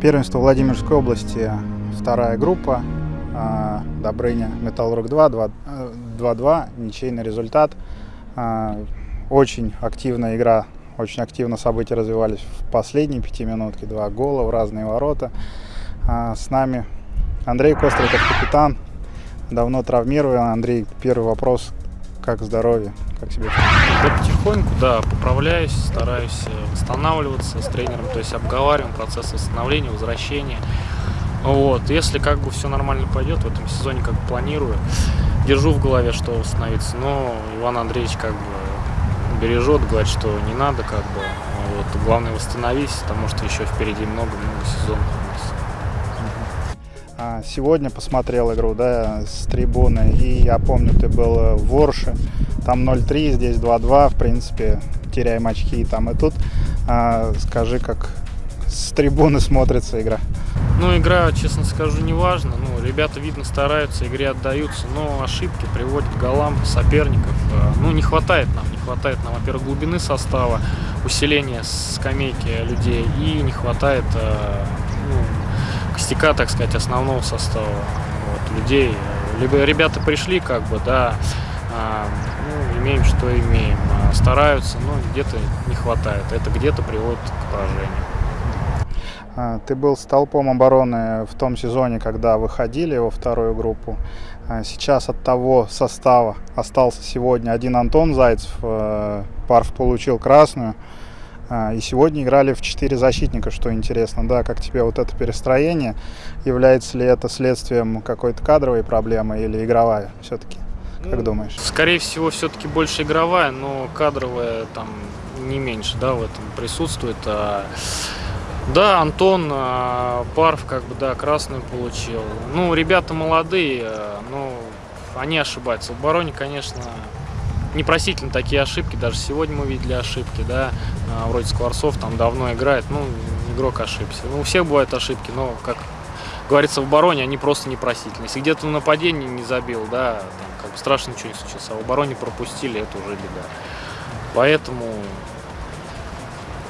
Первенство Владимирской области, вторая группа, а, Добрыня, Металлург 2, 2-2, ничейный результат. А, очень активная игра, очень активно события развивались в последние пяти минутки, два гола в разные ворота. А, с нами Андрей Костриков, капитан, давно травмирован. Андрей, первый вопрос, как здоровье, как себе Да потихоньку, да, поправляюсь, стараюсь э, восстанавливаться с тренером, то есть обговариваем процесс восстановления, возвращения. Вот, если как бы все нормально пойдет, в этом сезоне как планирую, держу в голове, что восстановиться, но Иван Андреевич как бы бережет, говорит, что не надо как бы, вот, главное восстановись, потому что еще впереди много-много сезонов сегодня посмотрел игру, да, с трибуны, и я помню, ты был в Ворше, там 0-3, здесь 2-2, в принципе, теряем очки и там и тут. А, скажи, как с трибуны смотрится игра? Ну, игра, честно скажу, не важно. Ну, ребята, видно, стараются, игре отдаются, но ошибки приводят к голам соперников. А, ну, не хватает нам, не хватает нам, во-первых, глубины состава, усиления скамейки людей, и не хватает костяка, так сказать, основного состава вот, людей. Либо ребята пришли, как бы, да, а, ну, имеем, что имеем. А, стараются, но где-то не хватает. Это где-то приводит к поражению. А, ты был столпом обороны в том сезоне, когда выходили во вторую группу. Сейчас от того состава остался сегодня один Антон Зайцев. Э, Парф получил красную. А, и сегодня играли в четыре защитника, что интересно, да, как тебе вот это перестроение, является ли это следствием какой-то кадровой проблемы или игровая все-таки? Как ну, думаешь? Скорее всего, все-таки больше игровая, но кадровая там не меньше, да, в этом присутствует. А, да, Антон а, Парф, как бы, да, красную получил. Ну, ребята молодые, а, но они ошибаются. В обороне, конечно, непростительно такие ошибки. Даже сегодня мы видели ошибки, да, а, вроде Скворцов там давно играет, ну, игрок ошибся. Ну, у всех бывают ошибки, но, как говорится, в обороне они просто непростительны. Если где-то на нападении не забил, да, там, как бы страшно ничего не случилось, а в обороне пропустили, это уже беда. Поэтому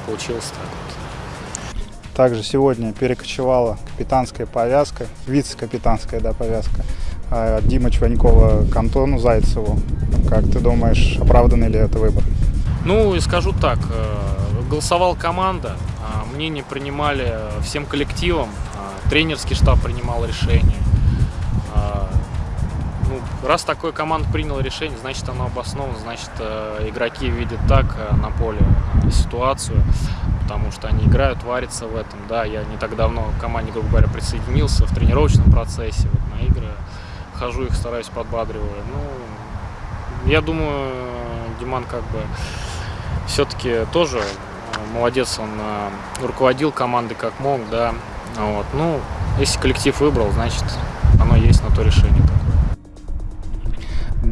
получилось так вот. Также сегодня перекочевала капитанская повязка, вице-капитанская да, повязка от Димы Чванькова к Антону Зайцеву. Как ты думаешь, оправданный ли это выбор? Ну, и скажу так, э, голосовала команда, а, мнение принимали всем коллективом, а, тренерский штаб принимал решение. А, ну, раз такой команд принял решение, значит оно обосновано, значит э, игроки видят так э, на поле ситуацию, потому что они играют, варятся в этом. Да, я не так давно к команде, грубо говоря, присоединился в тренировочном процессе, вот на игры хожу, их стараюсь подбадриваю. Ну, я думаю, Диман как бы все-таки тоже э, молодец, он э, руководил командой как мог, да. Вот. Ну, если коллектив выбрал, значит, оно есть на то решение такое.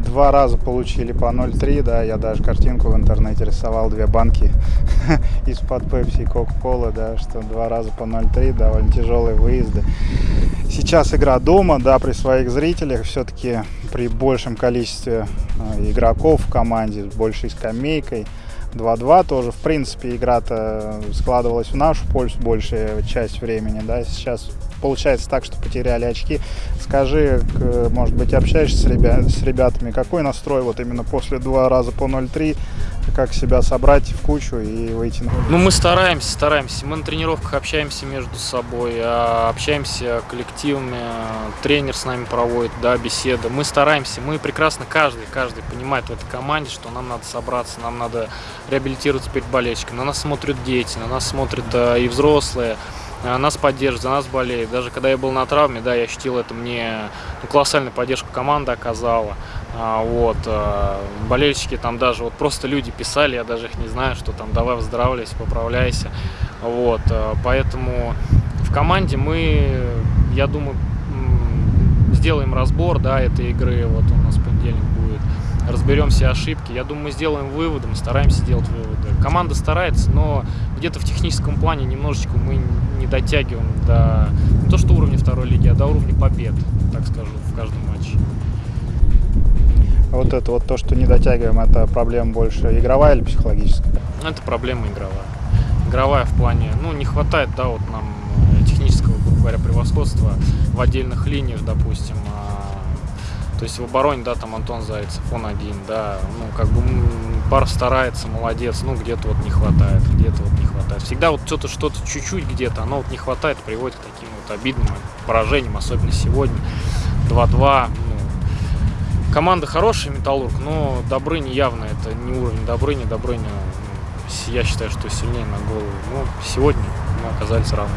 Два раза получили по 0,3, да, я даже картинку в интернете рисовал, две банки из-под Пепси и Кока-Колы, да, что два раза по 0,3, довольно тяжелые выезды. Сейчас игра дома, да, при своих зрителях, все-таки при большем количестве э, игроков в команде, с большей скамейкой, 2-2 тоже, в принципе, игра-то складывалась в нашу пользу большая часть времени, да, сейчас получается так, что потеряли очки. Скажи, может быть, общаешься с, ребят, с ребятами, какой настрой вот именно после два раза по 0-3, как себя собрать в кучу и выйти на Ну, мы стараемся, стараемся. Мы на тренировках общаемся между собой, а, общаемся коллективами, тренер с нами проводит, да, беседы. Мы стараемся, мы прекрасно, каждый, каждый понимает в этой команде, что нам надо собраться, нам надо реабилитироваться перед болельщиками. На нас смотрят дети, на нас смотрят и взрослые. А, нас поддерживает, за нас болеет. Даже когда я был на травме, да, я ощутил это, мне ну, колоссальную поддержку команда оказала. А, вот, а, болельщики там даже, вот просто люди писали, я даже их не знаю, что там давай выздоравливайся, поправляйся. Вот, а, поэтому в команде мы, я думаю, сделаем разбор, да, этой игры, вот у нас понедельник будет, разберем все ошибки. Я думаю, мы сделаем выводы, мы стараемся делать выводы. Команда старается, но где-то в техническом плане немножечко мы не дотягиваем до не то что уровня второй лиги, а до уровня побед, так скажу, в каждом матче. Вот это вот то, что не дотягиваем, это проблема больше игровая или психологическая? Это проблема игровая. Игровая в плане, ну, не хватает, да, вот нам технического, грубо говоря, превосходства в отдельных линиях, допустим. А, то есть в обороне, да, там Антон Зайцев, он один, да, ну, как бы пар старается, молодец, ну, где-то вот не хватает, где-то вот не хватает. Всегда вот что-то, что-то чуть-чуть где-то, оно вот не хватает, приводит к таким вот обидным поражениям, особенно сегодня. 2-2, ну, команда хорошая, Металлург, но Добрыня явно это не уровень Добрыни, Добрыня, ну, я считаю, что сильнее на голову. Но сегодня мы оказались равны.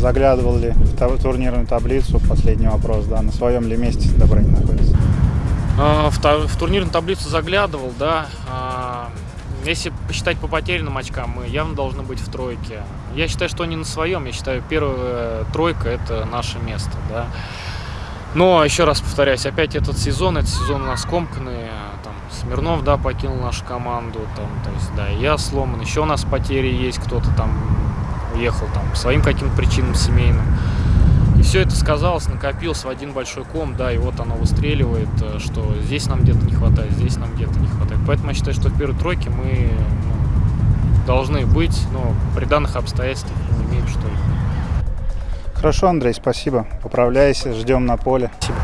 Заглядывал ли в турнирную таблицу, последний вопрос, да, на своем ли месте Добрыня находится? А, в, в турнирную таблицу заглядывал, да. А, если посчитать по потерянным очкам, мы явно должны быть в тройке. Я считаю, что не на своем. Я считаю, первая тройка – это наше место, да. Но, еще раз повторяюсь, опять этот сезон, этот сезон у нас комканный. Там, Смирнов, да, покинул нашу команду, там, то есть, да, я сломан. Еще у нас потери есть, кто-то там уехал там по своим каким-то причинам семейным. И все это сказалось, накопился в один большой ком, да, и вот оно выстреливает, э, что здесь нам где-то не хватает, здесь нам где-то не хватает. Поэтому я считаю, что в первой тройке мы ну, должны быть, но при данных обстоятельствах не имеем что ли. Хорошо, Андрей, спасибо. Поправляйся, ждем на поле. Спасибо.